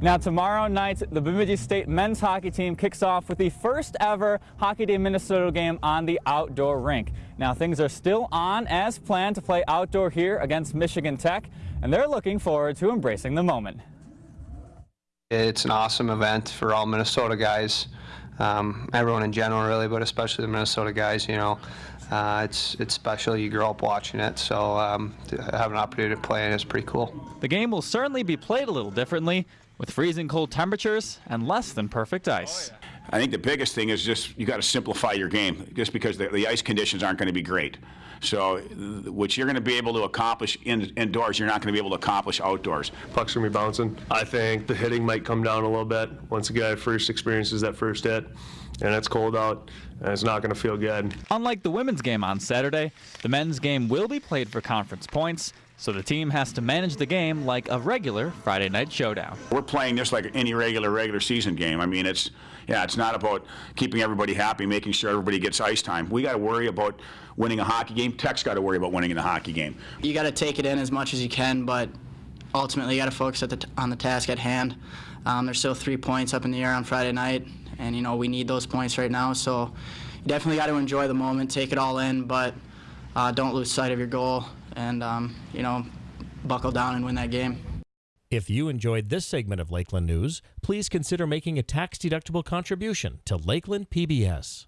Now tomorrow night, the Bemidji State men's hockey team kicks off with the first ever Hockey Day Minnesota game on the outdoor rink. Now things are still on as planned to play outdoor here against Michigan Tech, and they're looking forward to embracing the moment. It's an awesome event for all Minnesota guys, um, everyone in general really, but especially the Minnesota guys, you know. Uh, it's it's special. You grow up watching it, so um, to have an opportunity to play in is pretty cool. The game will certainly be played a little differently, with freezing cold temperatures and less than perfect ice. I think the biggest thing is just you got to simplify your game, just because the, the ice conditions aren't going to be great. So, what you're going to be able to accomplish in, indoors, you're not going to be able to accomplish outdoors. Puck's going to be bouncing. I think the hitting might come down a little bit once a guy first experiences that first hit, and it's cold out, and it's not going to feel good. Unlike the women's game on Saturday, the men's game will be played for conference points, so the team has to manage the game like a regular Friday night showdown. We're playing this like any regular regular season game. I mean, it's yeah, it's not about keeping everybody happy, making sure everybody gets ice time. We got to worry about winning a hockey game. Tech's got to worry about winning in the hockey game. You got to take it in as much as you can, but ultimately you got to focus the on the task at hand. Um, there's still three points up in the air on Friday night, and you know we need those points right now. So you definitely got to enjoy the moment, take it all in, but uh, don't lose sight of your goal and um, you know buckle down and win that game. If you enjoyed this segment of Lakeland News, please consider making a tax-deductible contribution to Lakeland PBS.